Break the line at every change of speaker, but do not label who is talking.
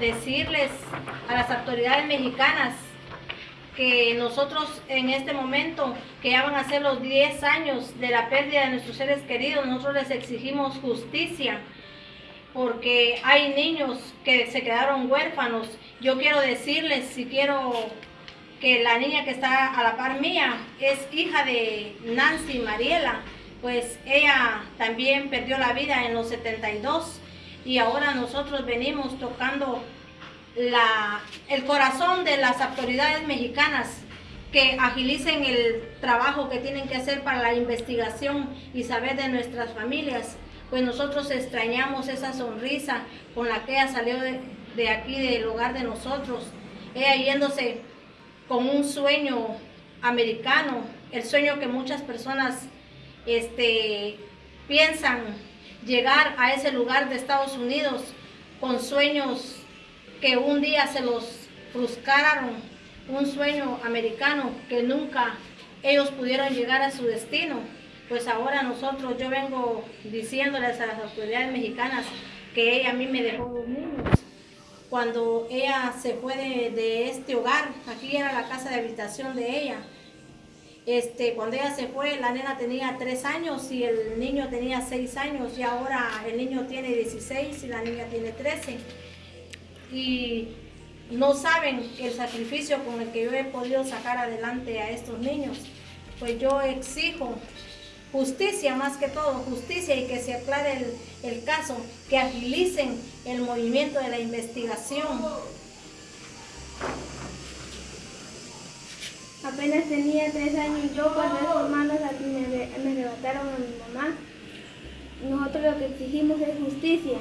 decirles a las autoridades mexicanas que nosotros en este momento, que ya van a ser los 10 años de la pérdida de nuestros seres queridos, nosotros les exigimos justicia porque hay niños que se quedaron huérfanos. Yo quiero decirles, si quiero que la niña que está a la par mía es hija de Nancy Mariela, pues ella también perdió la vida en los 72 y ahora nosotros venimos tocando la, el corazón de las autoridades mexicanas que agilicen el trabajo que tienen que hacer para la investigación y saber de nuestras familias. Pues nosotros extrañamos esa sonrisa con la que ella salió de, de aquí, del hogar de nosotros. Ella yéndose con un sueño americano, el sueño que muchas personas este, piensan llegar a ese lugar de Estados Unidos con sueños que un día se los frustraron, un sueño americano que nunca ellos pudieron llegar a su destino. Pues ahora nosotros, yo vengo diciéndoles a las autoridades mexicanas que ella a mí me dejó dos niños. Cuando ella se fue de, de este hogar, aquí era la casa de habitación de ella, este, cuando ella se fue, la nena tenía tres años y el niño tenía seis años y ahora el niño tiene 16 y la niña tiene 13 y no saben el sacrificio con el que yo he podido sacar adelante a estos niños. Pues yo exijo justicia más que todo, justicia y que se aclare el caso, que agilicen el movimiento de la investigación.
Apenas tenía tres años yo cuando esos hermanos me, me arrebataron a mi mamá. Nosotros lo que exigimos es justicia.